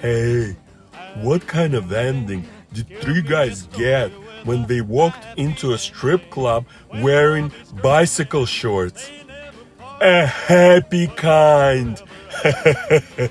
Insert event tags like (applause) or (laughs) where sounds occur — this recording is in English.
Hey, what kind of ending did three guys get when they walked into a strip club wearing bicycle shorts? A happy kind. (laughs)